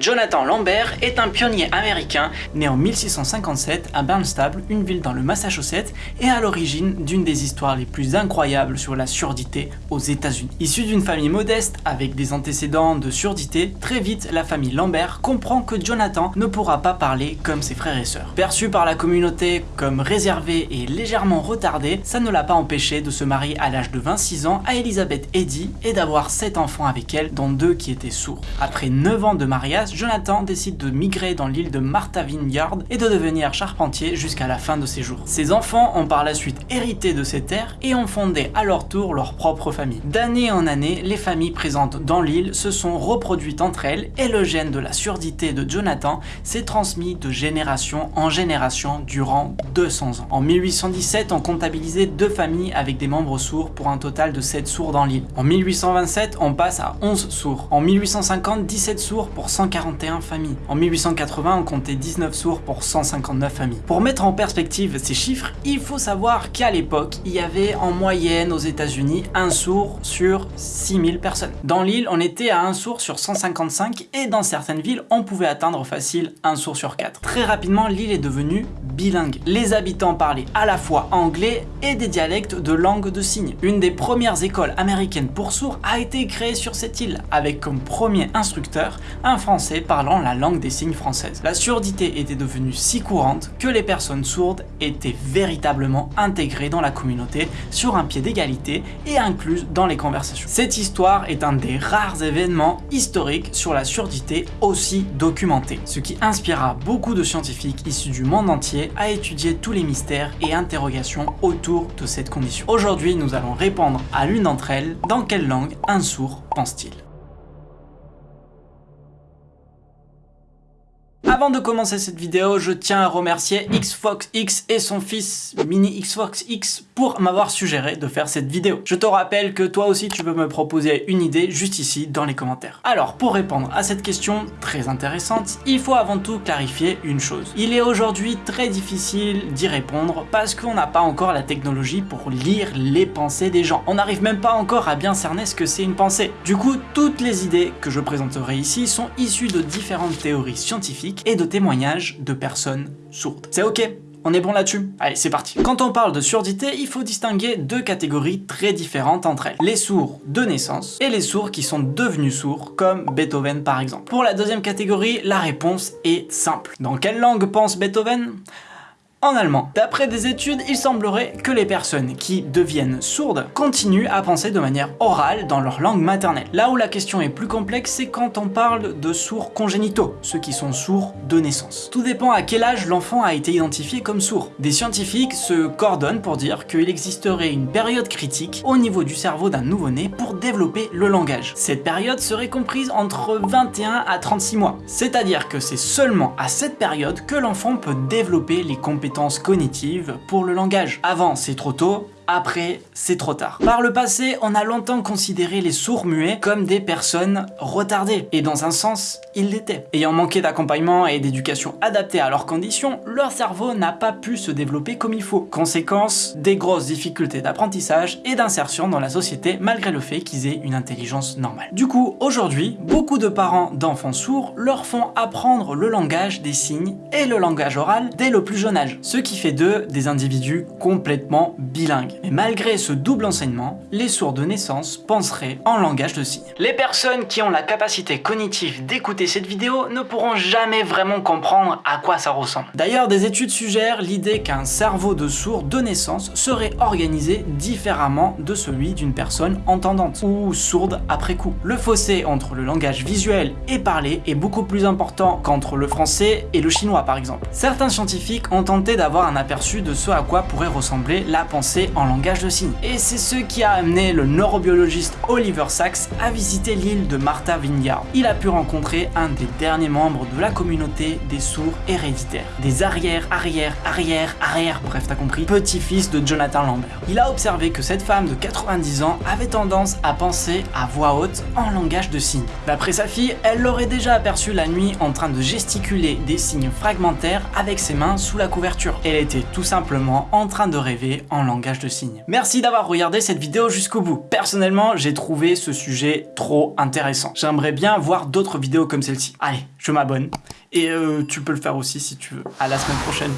Jonathan Lambert est un pionnier américain né en 1657 à Barnstable, une ville dans le Massachusetts, et à l'origine d'une des histoires les plus incroyables sur la surdité aux États-Unis. Issu d'une famille modeste avec des antécédents de surdité, très vite la famille Lambert comprend que Jonathan ne pourra pas parler comme ses frères et sœurs. Perçu par la communauté comme réservé et légèrement retardé, ça ne l'a pas empêché de se marier à l'âge de 26 ans à Elizabeth Eddy et d'avoir 7 enfants avec elle, dont deux qui étaient sourds. Après 9 ans de mariage, Jonathan décide de migrer dans l'île de Martha Vineyard et de devenir charpentier jusqu'à la fin de ses jours. Ses enfants ont par la suite hérité de ces terres et ont fondé à leur tour leur propre famille. D'année en année, les familles présentes dans l'île se sont reproduites entre elles et le gène de la surdité de Jonathan s'est transmis de génération en génération durant 200 ans. En 1817, on comptabilisait deux familles avec des membres sourds pour un total de 7 sourds dans l'île. En 1827, on passe à 11 sourds. En 1850, 17 sourds pour 100 41 familles. En 1880, on comptait 19 sourds pour 159 familles. Pour mettre en perspective ces chiffres, il faut savoir qu'à l'époque, il y avait en moyenne aux États-Unis un sourd sur 6000 personnes. Dans l'île, on était à un sourd sur 155 et dans certaines villes, on pouvait atteindre facile un sourd sur 4. Très rapidement, l'île est devenue bilingue. Les habitants parlaient à la fois anglais et des dialectes de langue de signes. Une des premières écoles américaines pour sourds a été créée sur cette île, avec comme premier instructeur un français parlant la langue des signes française. La surdité était devenue si courante que les personnes sourdes étaient véritablement intégrées dans la communauté sur un pied d'égalité et incluses dans les conversations. Cette histoire est un des rares événements historiques sur la surdité aussi documenté, ce qui inspira beaucoup de scientifiques issus du monde entier à étudier tous les mystères et interrogations autour de cette condition. Aujourd'hui, nous allons répondre à l'une d'entre elles, dans quelle langue un sourd pense-t-il? Avant de commencer cette vidéo, je tiens à remercier XFoxX et son fils Mini XFoxX pour m'avoir suggéré de faire cette vidéo. Je te rappelle que toi aussi tu peux me proposer une idée juste ici dans les commentaires. Alors pour répondre à cette question très intéressante, il faut avant tout clarifier une chose. Il est aujourd'hui très difficile d'y répondre parce qu'on n'a pas encore la technologie pour lire les pensées des gens. On n'arrive même pas encore à bien cerner ce que c'est une pensée. Du coup, toutes les idées que je présenterai ici sont issues de différentes théories scientifiques et de témoignages de personnes sourdes. C'est ok on est bon là-dessus Allez, c'est parti. Quand on parle de surdité, il faut distinguer deux catégories très différentes entre elles. Les sourds de naissance et les sourds qui sont devenus sourds, comme Beethoven par exemple. Pour la deuxième catégorie, la réponse est simple. Dans quelle langue pense Beethoven? En allemand. D'après des études, il semblerait que les personnes qui deviennent sourdes continuent à penser de manière orale dans leur langue maternelle. Là où la question est plus complexe, c'est quand on parle de sourds congénitaux, ceux qui sont sourds de naissance. Tout dépend à quel âge l'enfant a été identifié comme sourd. Des scientifiques se coordonnent pour dire qu'il existerait une période critique au niveau du cerveau d'un nouveau-né pour développer le langage. Cette période serait comprise entre 21 à 36 mois. C'est-à-dire que c'est seulement à cette période que l'enfant peut développer les compétences cognitives pour le langage. Avant, c'est trop tôt, après, c'est trop tard. Par le passé, on a longtemps considéré les sourds muets comme des personnes retardées, et dans un sens, ils l'étaient. Ayant manqué d'accompagnement et d'éducation adaptée à leurs conditions, leur cerveau n'a pas pu se développer comme il faut. Conséquence, des grosses difficultés d'apprentissage et d'insertion dans la société malgré le fait qu'ils aient une intelligence normale. Du coup, aujourd'hui, beaucoup de parents d'enfants sourds leur font apprendre le langage des signes et le langage oral dès le plus jeune âge, ce qui fait d'eux des individus complètement bilingues. Mais malgré ce double enseignement, les sourds de naissance penseraient en langage de signes. Les personnes qui ont la capacité cognitive d'écouter cette vidéo ne pourront jamais vraiment comprendre à quoi ça ressemble. D'ailleurs, des études suggèrent l'idée qu'un cerveau de sourd de naissance serait organisé différemment de celui d'une personne entendante ou sourde après coup. Le fossé entre le langage visuel et parlé est beaucoup plus important qu'entre le français et le chinois par exemple. Certains scientifiques ont tenté d'avoir un aperçu de ce à quoi pourrait ressembler la pensée en langage de signes. Et c'est ce qui a amené le neurobiologiste Oliver Sacks à visiter l'île de Martha Vineyard. Il a pu rencontrer un des derniers membres de la communauté des sourds héréditaires. Des arrière, arrière, arrière, arrière, bref t'as compris, petit-fils de Jonathan Lambert. Il a observé que cette femme de 90 ans avait tendance à penser à voix haute en langage de signes. D'après sa fille, elle l'aurait déjà aperçu la nuit en train de gesticuler des signes fragmentaires avec ses mains sous la couverture. Elle était tout simplement en train de rêver en langage de signes. Merci d'avoir regardé cette vidéo jusqu'au bout. Personnellement, j'ai trouvé ce sujet trop intéressant. J'aimerais bien voir d'autres vidéos comme celle-ci. Allez, je m'abonne. Et euh, tu peux le faire aussi si tu veux. À la semaine prochaine.